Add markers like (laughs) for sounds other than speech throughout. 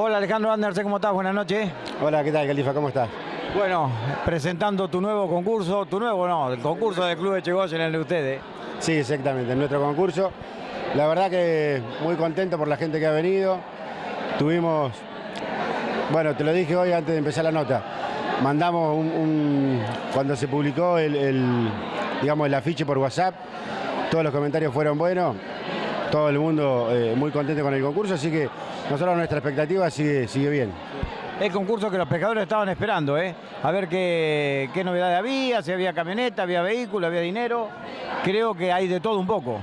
Hola Alejandro Andersen, ¿cómo estás? Buenas noches. Hola, ¿qué tal, Califa? ¿Cómo estás? Bueno, presentando tu nuevo concurso, tu nuevo no, el concurso del Club de Chegoyen, el de ustedes. Sí, exactamente, en nuestro concurso. La verdad que muy contento por la gente que ha venido. Tuvimos, bueno, te lo dije hoy antes de empezar la nota, mandamos un, cuando se publicó el, digamos, el afiche por WhatsApp, todos los comentarios fueron buenos, todo el mundo eh, muy contento con el concurso, así que nosotros nuestra expectativa sigue, sigue bien. El concurso que los pescadores estaban esperando, ¿eh? A ver qué, qué novedades había, si había camioneta, había vehículo, había dinero. Creo que hay de todo un poco.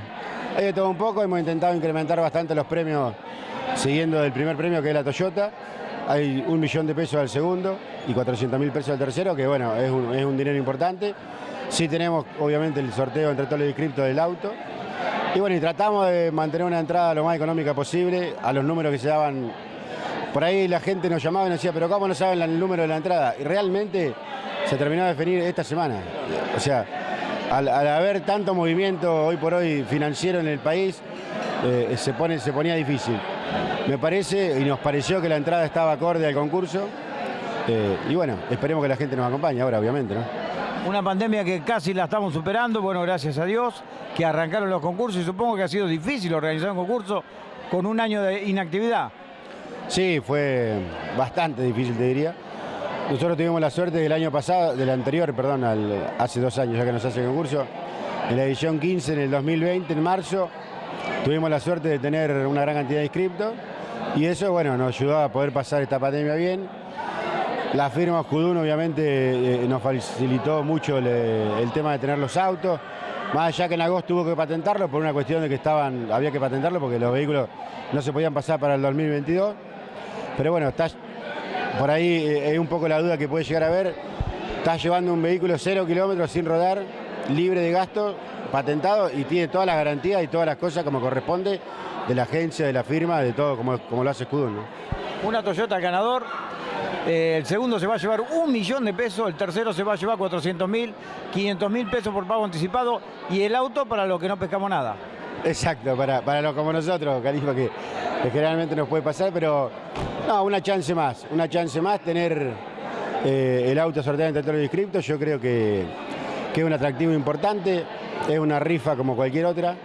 Hay de todo un poco, hemos intentado incrementar bastante los premios siguiendo el primer premio que es la Toyota. Hay un millón de pesos al segundo y 400 mil pesos al tercero, que bueno, es un, es un dinero importante. Sí tenemos obviamente el sorteo entre todos los inscriptos del auto. Y bueno, y tratamos de mantener una entrada lo más económica posible a los números que se daban. Por ahí la gente nos llamaba y nos decía, pero ¿cómo no saben el número de la entrada? Y realmente se terminó de definir esta semana. O sea, al, haber tanto movimiento hoy por hoy financiero en el país, eh, se, pone, se ponía difícil. Me parece y nos pareció que la entrada estaba acorde al concurso. Eh, y bueno, esperemos que la gente nos acompañe ahora, obviamente, ¿no? Una pandemia que casi la estamos superando, bueno, gracias a Dios, que arrancaron los concursos y supongo que ha sido difícil organizar un concurso con un año de inactividad. Sí, fue bastante difícil, te diría. Nosotros tuvimos la suerte del año pasado, del anterior, perdón, hace dos años ya que nos hace el concurso, en la edición 15, en el 2020, en marzo, tuvimos la suerte de tener una gran cantidad de inscriptos y eso, bueno, nos ayudó a poder pasar esta pandemia bien la firma Judún obviamente eh, nos facilitó mucho el, tema de tener los autos, más allá que en agosto tuvo que patentarlo por una cuestión de que estaban, había que patentarlo porque los vehículos no se podían pasar para el 2022. Pero bueno, está, por ahí es eh, un poco la duda que puede llegar a ver. Estás llevando un vehículo cero kilómetros sin rodar, libre de gasto, patentado y tiene todas las garantías y todas las cosas como corresponde de la agencia, de la firma, de todo como, como lo hace Scudun. Una Toyota ganador, eh, el segundo se va a llevar un millón de pesos, el tercero se va a llevar 400 mil, 500 mil pesos por pago anticipado y el auto para los que no pescamos nada. Exacto, para, para los como nosotros, Carisma, que, generalmente nos puede pasar, pero no, una chance más, una chance más tener eh, el auto sorteado entre todos los inscriptos, yo creo que, que es un atractivo importante, es una rifa como cualquier otra.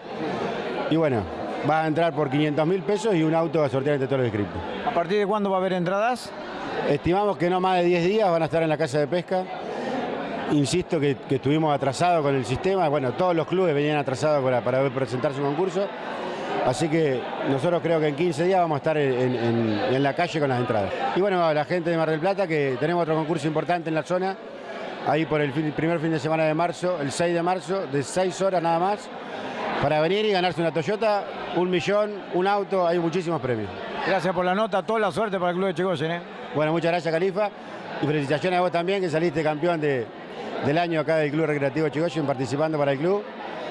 Y bueno, va a entrar por 500 mil pesos y un auto a sortear entre todos los inscriptos. ¿A partir de cuándo va a haber entradas? Estimamos que no más de 10 días van a estar en la casa de pesca. Insisto que, estuvimos atrasados con el sistema. Bueno, todos los clubes venían atrasados para, presentar su concurso. Así que nosotros creo que en 15 días vamos a estar en, la calle con las entradas. Y bueno, la gente de Mar del Plata, que tenemos otro concurso importante en la zona, ahí por el, primer fin de semana de marzo, el 6 de marzo, de 6 horas nada más, para venir y ganarse una Toyota, un millón, un auto, hay muchísimos premios. Gracias por la nota, toda la suerte para el Club de Chegoyen. ¿eh? Bueno, muchas gracias, Califa. Y felicitaciones a vos también, que saliste campeón del año acá del Club Recreativo Chigoyen, participando para el club.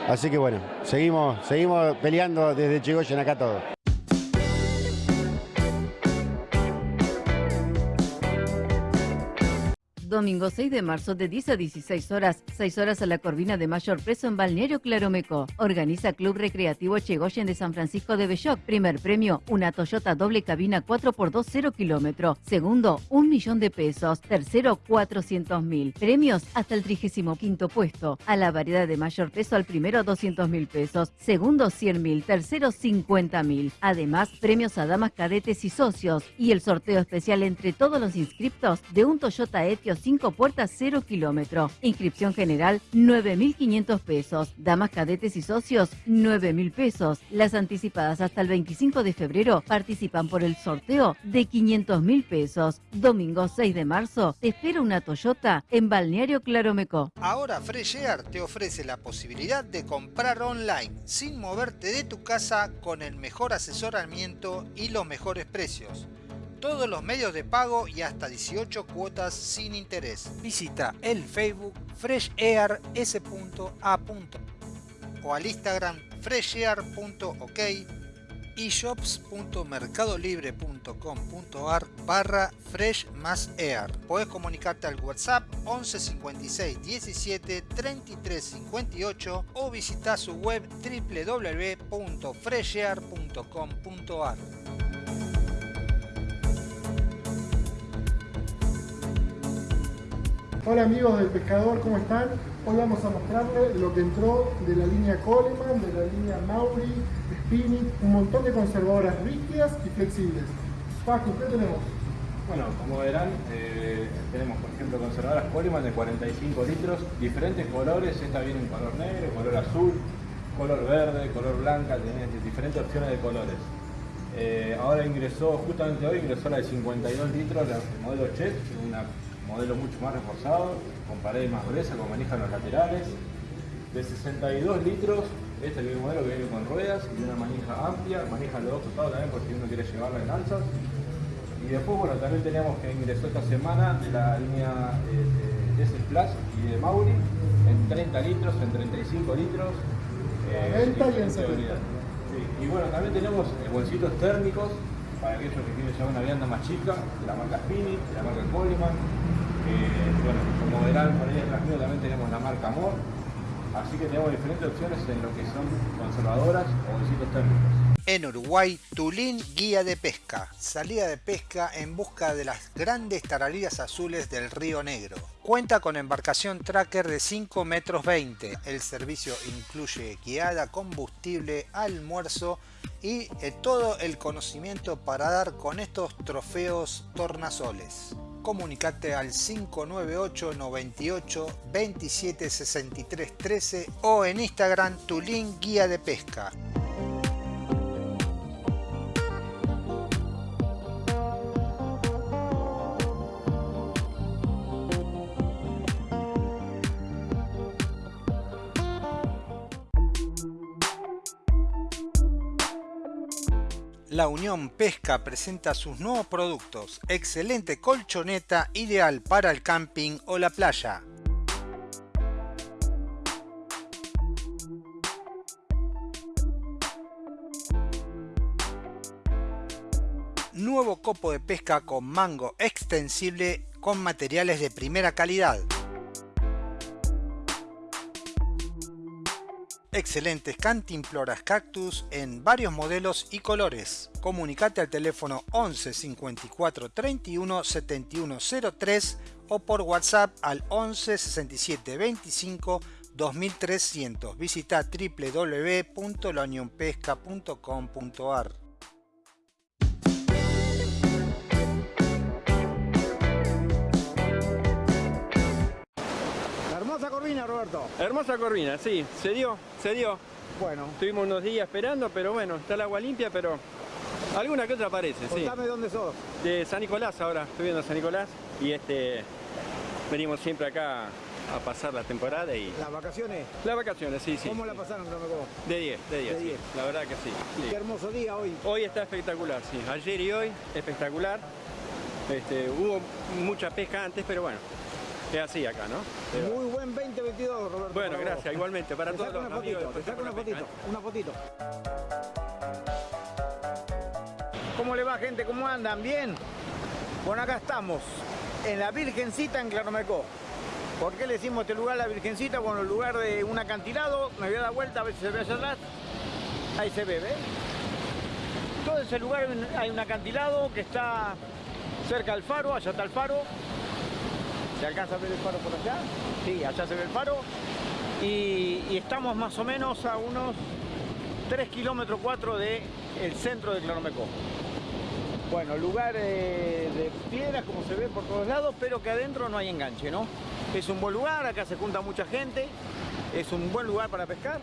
Así que bueno, seguimos, seguimos peleando desde Chigoyen acá todos. Domingo 6 de marzo de 10 a 16 horas, 6 horas a la Corvina de Mayor Preso en Balneario Claromeco. Organiza Club Recreativo Chegoyen de San Francisco de Belloc. Primer premio, una Toyota doble cabina 4x2 0 kilómetro. Segundo, un millón de pesos. Tercero, 400 mil. Premios hasta el 35 puesto. A la variedad de mayor peso al primero 200 mil pesos. Segundo 100 mil. Tercero 50 mil. Además, premios a damas cadetes y socios. Y el sorteo especial entre todos los inscriptos de un Toyota Etios 5 puertas 0 kilómetro. Inscripción general 9.500 pesos. Damas cadetes y socios 9.000 pesos. Las anticipadas hasta el 25 de febrero participan por el sorteo de 500.000 pesos. Domingo 6 de marzo te espera una Toyota en Balneario Claromeco. Ahora Fresh te ofrece la posibilidad de comprar online sin moverte de tu casa con el mejor asesoramiento y los mejores precios todos los medios de pago y hasta 18 cuotas sin interés. Visita el Facebook freshair.s.a. o al Instagram freshair.ok y shops.mercadolibre.com.ar barra fresh más air. Puedes comunicarte al WhatsApp 11 56 17 33 58 o visita su web www.freshair.com.ar. Hola amigos del pescador, ¿cómo están? Hoy vamos a mostrarles lo que entró de la línea Coleman, de la línea Mauri, Spinning, un montón de conservadoras rígidas y flexibles. Paco, ¿qué tenemos? Bueno, como verán, eh, tenemos por ejemplo conservadoras Coleman de 45 litros, diferentes colores, esta viene en color negro, color azul, color verde, color blanca, tiene diferentes opciones de colores. Eh, ahora ingresó, justamente hoy ingresó la de 52 litros, la modelo Chet, una modelo mucho más reforzado, con paredes más gruesas, con manija en los laterales. De 62 litros, este es el modelo que viene con ruedas y una manija amplia, manija a los dos costados también por si uno quiere llevarla en alzas. Y después, bueno, también tenemos que ingresó esta semana la línea eh, de S Plus y de Mauri en 30 litros, en 35 litros. Eh, y en Y bueno, también tenemos bolsitos térmicos para aquellos que quieren llevar una vianda más chica, de la marca Spini, de la marca Coleman, bueno, como verán por ahí atrás mío también tenemos la marca Amor, así que tenemos diferentes opciones en lo que son conservadoras o bolsitos térmicos. En Uruguay, Tulín Guía de Pesca. Salida de pesca en busca de las grandes taralillas azules del Río Negro. Cuenta con embarcación tracker de 5 metros 20. El servicio incluye guiada, combustible, almuerzo y eh, todo el conocimiento para dar con estos trofeos tornasoles comunicate al 598 98 27 63 13 o en Instagram tu guía de pesca. La Unión Pesca presenta sus nuevos productos. Excelente colchoneta ideal para el camping o la playa. Nuevo copo de pesca con mango extensible con materiales de primera calidad. Excelentes cantimploras cactus en varios modelos y colores. Comunicate al teléfono 11 54 31 71 03 o por WhatsApp al 11 67 25 2300. Visita www.launionpesca.com.ar corvina, Roberto. Hermosa corvina, sí, se dio, se dio. Bueno. Estuvimos unos días esperando, pero bueno, está el agua limpia, pero alguna que otra aparece, sí. Contame dónde sos. De San Nicolás ahora, estoy viendo San Nicolás y este venimos siempre acá a pasar la temporada y... ¿Las vacaciones? Las vacaciones, sí, sí. ¿Cómo la pasaron, De 10, de 10, la verdad que sí. Qué hermoso día hoy. Hoy está espectacular, sí. Ayer y hoy, espectacular. Este, hubo mucha pesca antes, pero bueno, es así acá, ¿no? Muy buen 2022, Roberto. Bueno, gracias, igualmente, para todos los una fotito, te saco una fotito, una fotito. ¿Cómo le va, gente? ¿Cómo andan? ¿Bien? Bueno, acá estamos, en la Virgencita en Claromecó. ¿Por qué le decimos este lugar la Virgencita? Bueno, el lugar de un acantilado, me voy a dar vuelta a ver si se ve allá atrás. Ahí se ve, ¿ves? Todo ese lugar hay un acantilado que está cerca del faro, allá está el faro, ¿Se alcanza a ver el faro por allá? Sí, allá se ve el faro. Y, estamos más o menos a unos 3 kilómetros 4 del centro de Claromecó. Bueno, lugar de piedras como se ve por todos lados, pero que adentro no hay enganche, ¿no? Es un buen lugar, acá se junta mucha gente, es un buen lugar para pescar.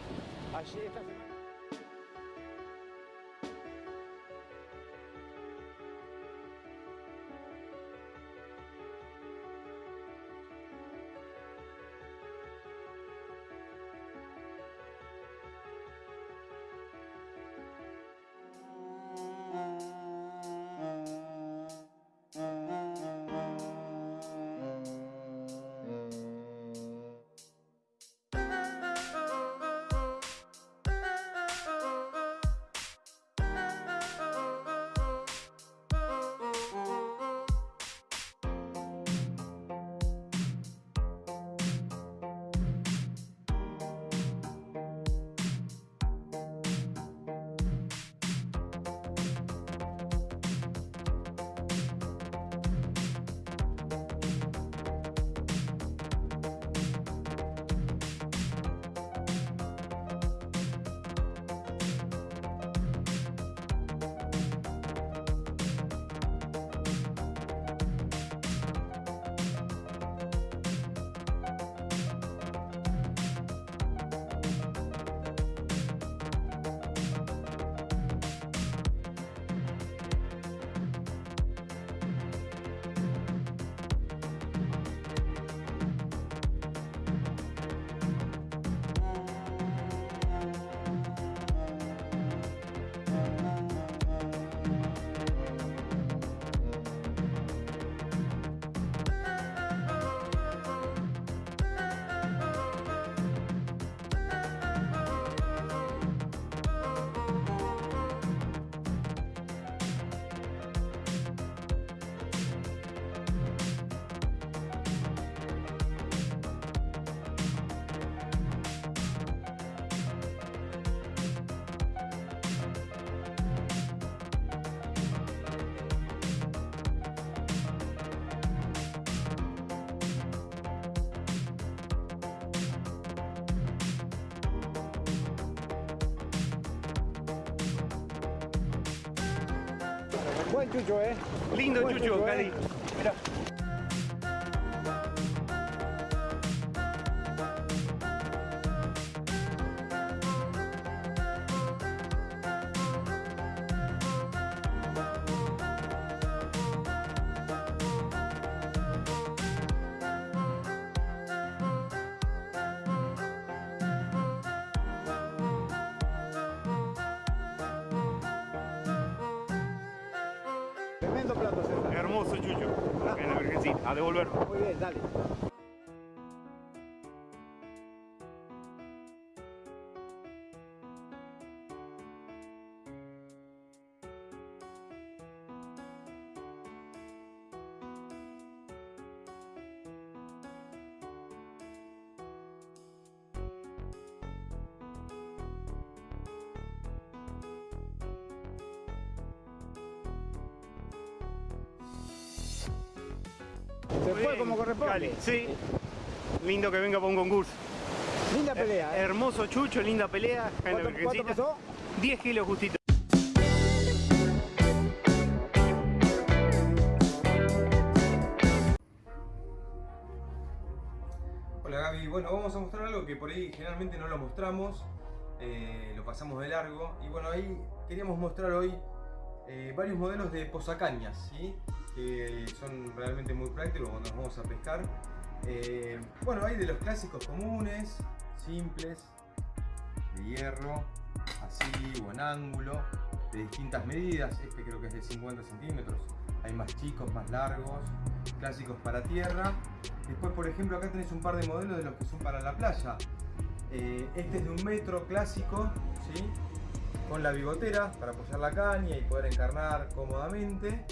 Buen chucho, ¿eh? Lindo Buen chucho, chucho, Tremendo plato, César. Hermoso chucho. En la virgencita. A devolver. Muy bien, dale. Cali, sí. Lindo que venga para un concurso. Linda pelea, ¿eh? Hermoso chucho, linda pelea. ¿Cuánto, pesó? 10 kilos justito. Hola Gaby, bueno vamos a mostrar algo que por ahí generalmente no lo mostramos, eh, lo pasamos de largo y bueno ahí queríamos mostrar hoy eh, varios modelos de posacañas, ¿sí? Que son realmente muy prácticos cuando nos vamos a pescar. Eh, bueno hay de los clásicos comunes, simples, de hierro, así o en ángulo, de distintas medidas, este creo que es de 50 centímetros, hay más chicos, más largos, clásicos para tierra. Después, por ejemplo, acá tenés un par de modelos de los que son para la playa. Eh, este es de un metro clásico, ¿sí? con la bigotera para apoyar la caña y poder encarnar cómodamente.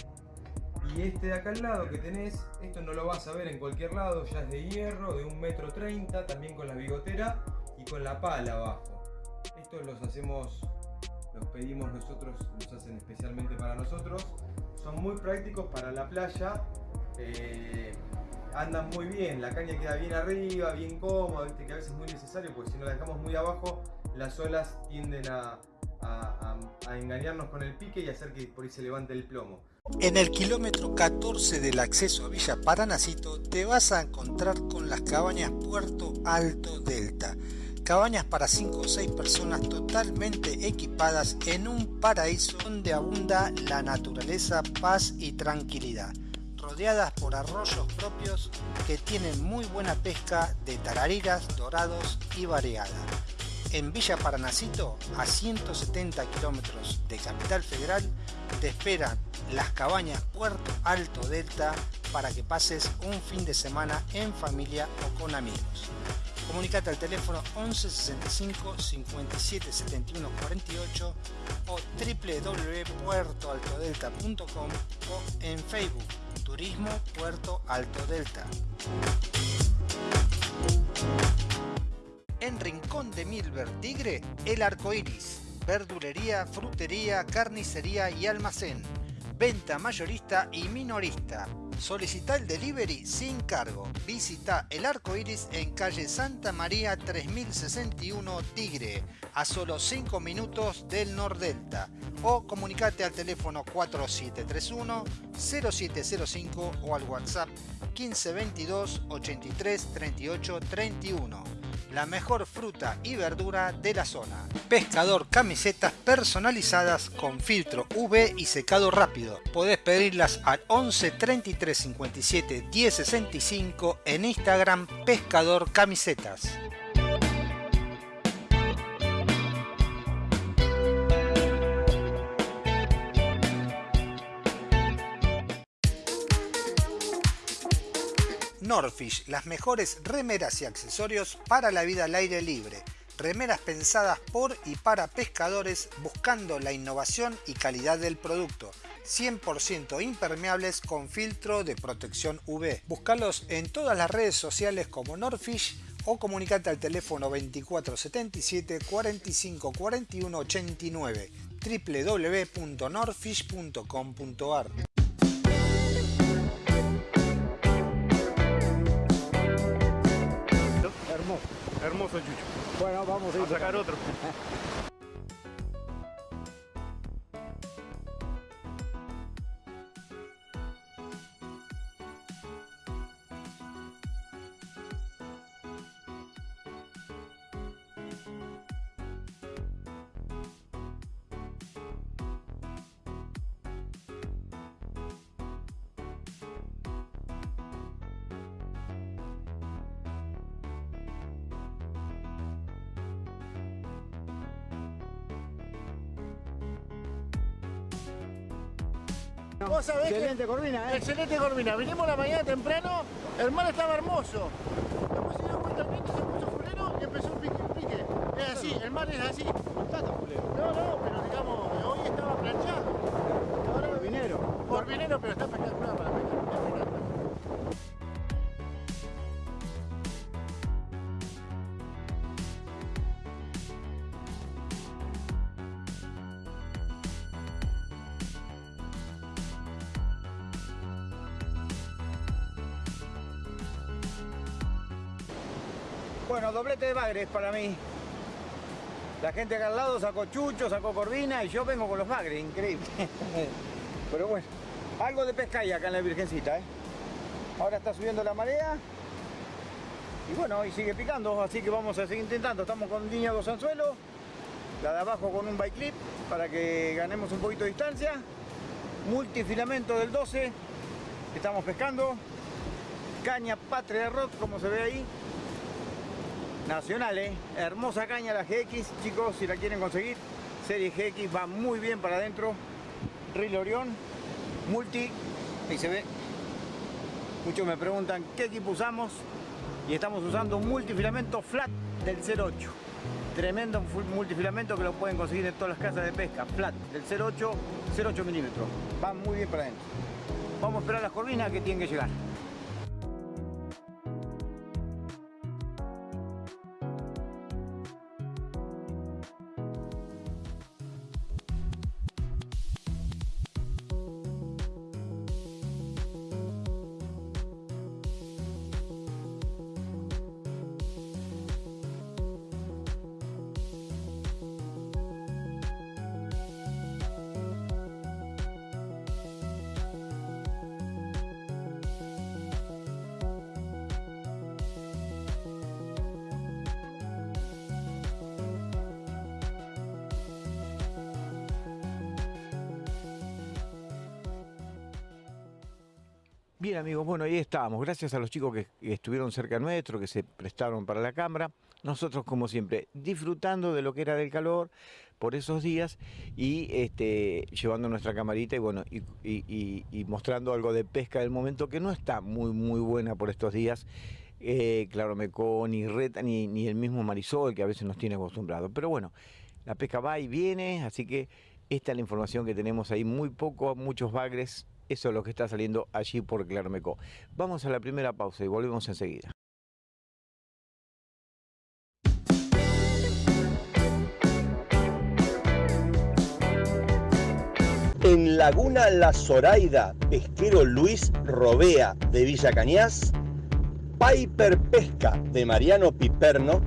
Y este de acá al lado que tenés, esto no lo vas a ver en cualquier lado, ya es de hierro, de un metro treinta, también con la bigotera y con la pala abajo. Estos los hacemos, los pedimos nosotros, los hacen especialmente para nosotros. Son muy prácticos para la playa. eh, andan muy bien, la caña queda bien arriba, bien cómoda, viste que a veces es muy necesario porque si no la dejamos muy abajo, las olas tienden a- a engañarnos con el pique y hacer que por ahí se levante el plomo. En el kilómetro 14 del acceso a Villa Paranacito te vas a encontrar con las cabañas Puerto Alto Delta. Cabañas para 5 o 6 personas totalmente equipadas en un paraíso donde abunda la naturaleza, paz y tranquilidad. Rodeadas por arroyos propios que tienen muy buena pesca de tarariras, dorados y variada. En Villa Paranacito, a 170 kilómetros de Capital Federal, te esperan las cabañas Puerto Alto Delta para que pases un fin de semana en familia o con amigos. Comunicate al teléfono 11 65 57 71 48 o www.puertoaltodelta.com o en Facebook Turismo Puerto Alto Delta. En Rincón de Milver Tigre, El Arco Iris. Verdulería, frutería, carnicería y almacén. Venta mayorista y minorista. Solicita el delivery sin cargo. Visita El Arco Iris en calle Santa María 3061 Tigre, a solo 5 minutos del Nordelta. O comunicate al teléfono 4731 0705 o al WhatsApp 1522 83 38 31 la mejor fruta y verdura de la zona. Pescador camisetas personalizadas con filtro UV y secado rápido. Podés pedirlas al 11 33 57 10 65 en Instagram Pescador Camisetas. Norfish, las mejores remeras y accesorios para la vida al aire libre. Remeras pensadas por y para pescadores buscando la innovación y calidad del producto. 100% impermeables con filtro de protección UV. Búscalos en todas las redes sociales como Norfish o comunicate al teléfono 2477 45 41 89 www.norfish.com.ar Hermoso. Chucho. Bueno, vamos a ir Vamos a sacar otro. (laughs) Excelente Corvina, ¿eh? Excelente Corvina. Vinimos la mañana temprano, el mar estaba hermoso. Después se dio cuenta el viento, se puso fulero y empezó un pique, un pique. Es así, el mar es así. No, no, pero digamos, hoy estaba planchado. Ahora Corvinero. Corvinero, pero está Bueno, doblete de bagres para mí. La gente acá al lado sacó chucho, sacó corvina y yo vengo con los bagres, increíble. (laughs) Pero bueno, algo de pesca hay acá en la Virgencita, ¿eh? Ahora está subiendo la marea. Y bueno, hoy sigue picando, así que vamos a seguir intentando. Estamos con línea dos anzuelos, la de abajo con un bike clip para que ganemos un poquito de distancia. Multifilamento del 12, estamos pescando. Caña Patria Rod, como se ve ahí. Nacional, ¿eh? Hermosa caña la GX, chicos, si la quieren conseguir. Serie GX va muy bien para adentro. Reel Orión, multi, ahí se ve. Muchos me preguntan qué equipo usamos y estamos usando un multifilamento flat del 08. Tremendo multifilamento que lo pueden conseguir en todas las casas de pesca. Flat del 08, 08 milímetros. Va muy bien para adentro. Vamos a esperar las corvinas que tienen que llegar. Bien amigos, bueno, ahí estábamos. Gracias a los chicos que, estuvieron cerca nuestro, que se prestaron para la cámara. Nosotros, como siempre, disfrutando de lo que era del calor por esos días y este, llevando nuestra camarita y bueno, y, mostrando algo de pesca del momento que no está muy, muy buena por estos días. Eh, claro, Mecó, ni Reta, ni, ni el mismo Marisol, que a veces nos tiene acostumbrados. Pero bueno, la pesca va y viene, así que esta es la información que tenemos ahí. Muy poco, muchos bagres. Eso es lo que está saliendo allí por Clarmecó. Vamos a la primera pausa y volvemos enseguida. En Laguna La Zoraida, pesquero Luis Robea de Villa Cañas, Piper Pesca de Mariano Piperno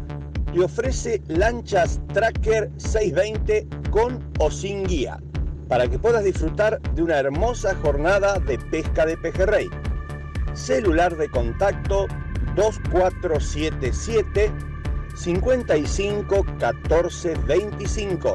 te ofrece lanchas Tracker 620 con o sin guía para que puedas disfrutar de una hermosa jornada de pesca de pejerrey. Celular de contacto 2477 55 14 25.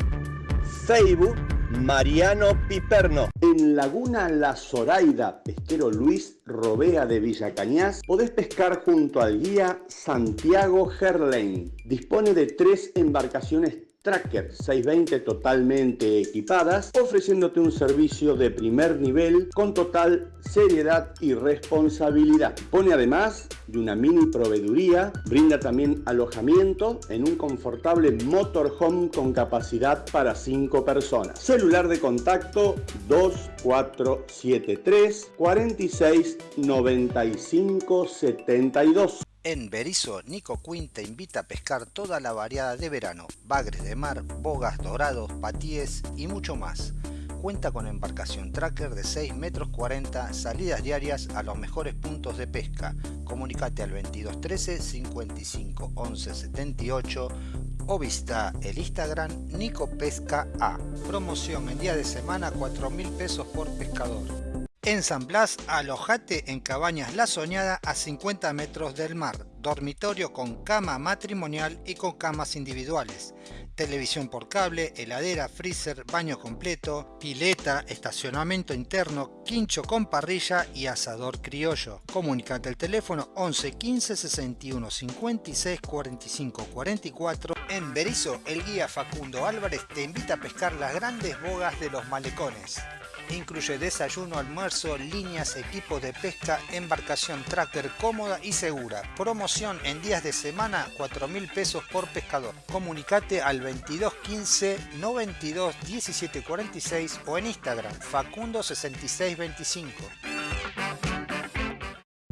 Facebook Mariano Piperno. En Laguna La Zoraida, pesquero Luis Robea de Villa Cañas, podés pescar junto al guía Santiago Gerlain. Dispone de tres embarcaciones Tracker 620 totalmente equipadas, ofreciéndote un servicio de primer nivel con total seriedad y responsabilidad. Pone además de una mini proveeduría, brinda también alojamiento en un confortable motorhome con capacidad para 5 personas. Celular de contacto 2473 46 95 72. En Berizo, Nico Quinn te invita a pescar toda la variada de verano, bagres de mar, bogas dorados, patíes y mucho más. Cuenta con embarcación tracker de 6 metros 40, salidas diarias a los mejores puntos de pesca. Comunicate al 2213 55 11 78 o visita el Instagram Nico Pesca A. Promoción en día de semana 4 mil pesos por pescador. En San Blas, alojate en Cabañas La Soñada a 50 metros del mar, dormitorio con cama matrimonial y con camas individuales, televisión por cable, heladera, freezer, baño completo, pileta, estacionamiento interno, quincho con parrilla y asador criollo. Comunicate al teléfono 11 15 61 56 45 44. En Berizo, el guía Facundo Álvarez te invita a pescar las grandes bogas de los malecones. Incluye desayuno, almuerzo, líneas, equipos de pesca, embarcación tracker cómoda y segura. Promoción en días de semana, 4 mil pesos por pescador. Comunicate al 2215 92 17 46 o en Instagram Facundo 6625.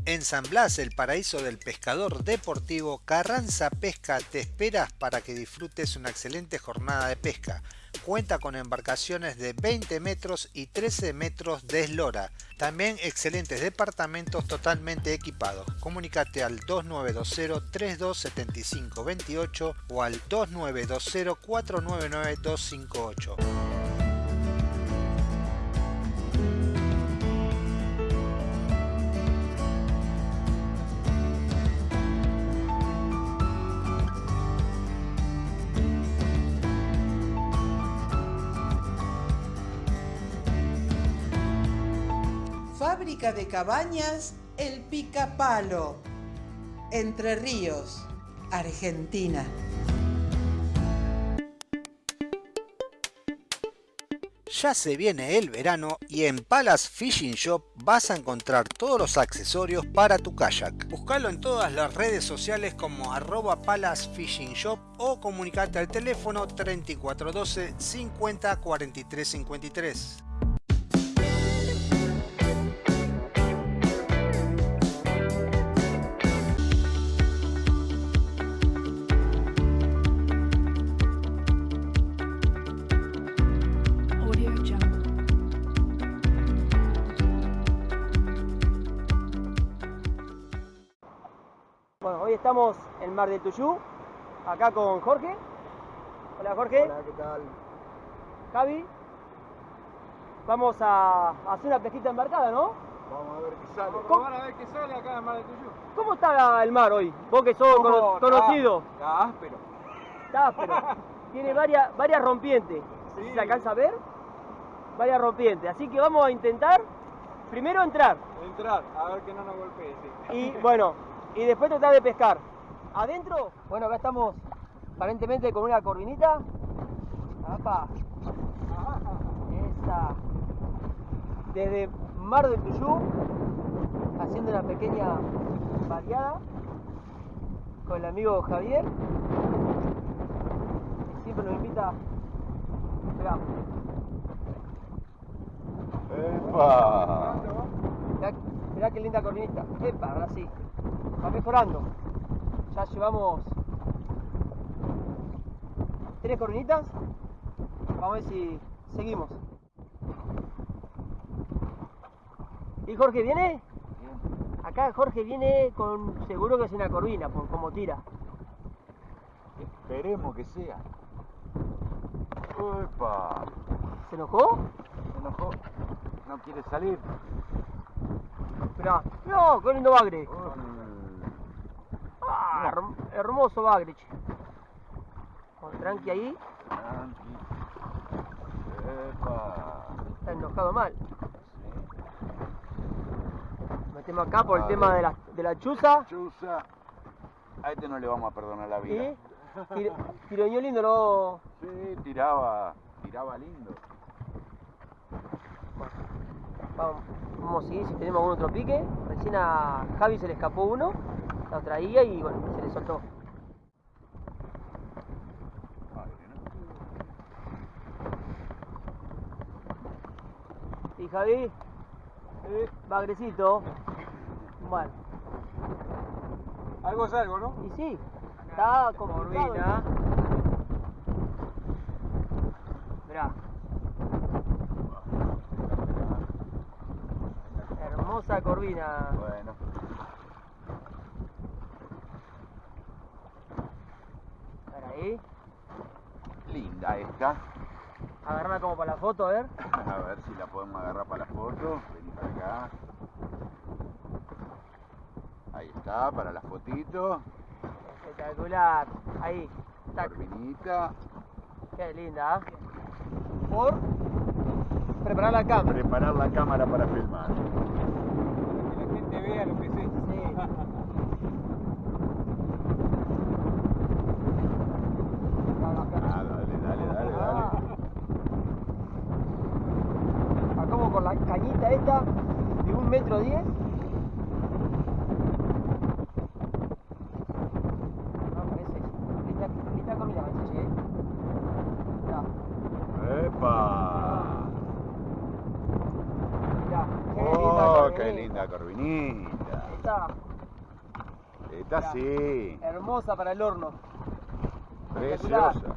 En San Blas, el paraíso del pescador deportivo, Carranza Pesca te esperas para que disfrutes una excelente jornada de pesca. Cuenta con embarcaciones de 20 metros y 13 metros de eslora. También excelentes departamentos totalmente equipados. Comunicate al 2920-327528 o al 2920-499-258. De cabañas El Picapalo. Entre Ríos, Argentina. Ya se viene el verano y en Palace Fishing Shop vas a encontrar todos los accesorios para tu kayak. Búscalo en todas las redes sociales como arroba Palace Fishing Shop o comunicate al teléfono 3412 50 43 53. Estamos en Mar del Tuyú, acá con Jorge. Hola Jorge. Hola, ¿qué tal? Javi. Vamos a hacer una pesquita embarcada, ¿no? Vamos a ver qué sale. ¿Cómo? a ver qué sale acá en Mar del Tuyú. ¿Cómo está el mar hoy? Vos que sos cono- conocido. Está áspero. Está áspero. (laughs) Tiene varias, varias rompientes. Si ¿Se alcanza a ver? Varias rompientes. Así que vamos a intentar primero entrar. Entrar, a ver que no nos golpee. sí. Y bueno, y después tratar de pescar. Adentro, bueno, acá estamos aparentemente con una corvinita. ¡Apa! Esa. Desde Mar del Tuyú, haciendo una pequeña variada con el amigo Javier. Que siempre nos invita. Mirá, ¡Epa! mirá, mirá qué linda corvinita. Epa, ahora sí. Va mejorando. Ya llevamos tres corvinitas. Vamos a ver si seguimos. ¿Y Jorge viene? Acá Jorge viene con seguro que es una corvina, por cómo tira. Esperemos que sea. ¡Epa! ¿Se enojó? Se enojó. No quiere salir. Mirá, no, qué lindo bagre. Ah, herm- hermoso bagre, che. Con tranqui ahí, Tranqui. ¡Epa! está enojado mal. Metemos acá por el tema de la, de la chuza. Chuza. A este no le vamos a perdonar la vida. Tiroñó lindo, ¿no? Sí, tiraba. Tiraba lindo. Vamos, vamos a seguir si tenemos algún otro pique. Recién a Javi se le escapó uno, lo traía y bueno, se le soltó. ¿Y Javi? Bagrecito. Bueno. Algo es algo, ¿no? Y sí, está complicado. Corvina. Mirá. Hermosa corvina. Bueno. A ver ahí. Linda esta. Agarrarla como para la foto, a ver. A ver si la podemos agarrar para la foto. Vení para acá. Ahí está, para la fotito. Espectacular. Ahí. Tac. Corvinita. Qué linda, ¿ah? Por preparar la cámara. Preparar la cámara para filmar. Que la gente vea lo que es esto. Sí. (laughs) dale, dale, dale. ¿A cómo con la cañita esta de un metro diez. No, parece. Linda, linda comida, me dice, ¿eh? ¡Epa! mirá. Qué linda ¡Oh, corvinita. linda corvinita! Esta Esta sí, hermosa para el horno. preciosa.